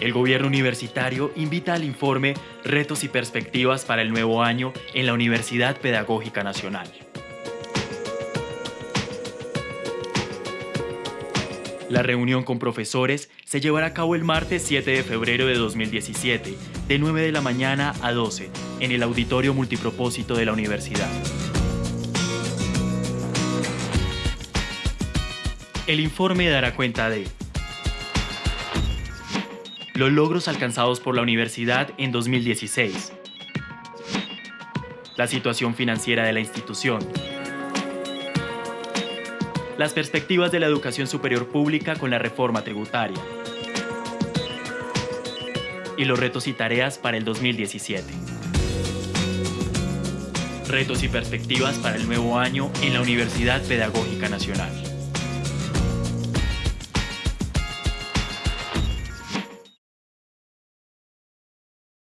El gobierno universitario invita al informe Retos y perspectivas para el nuevo año en la Universidad Pedagógica Nacional. La reunión con profesores se llevará a cabo el martes 7 de febrero de 2017, de 9 de la mañana a 12, en el auditorio multipropósito de la universidad. El informe dará cuenta de los logros alcanzados por la universidad en 2016, la situación financiera de la institución, las perspectivas de la educación superior pública con la reforma tributaria y los retos y tareas para el 2017. Retos y perspectivas para el nuevo año en la Universidad Pedagógica Nacional.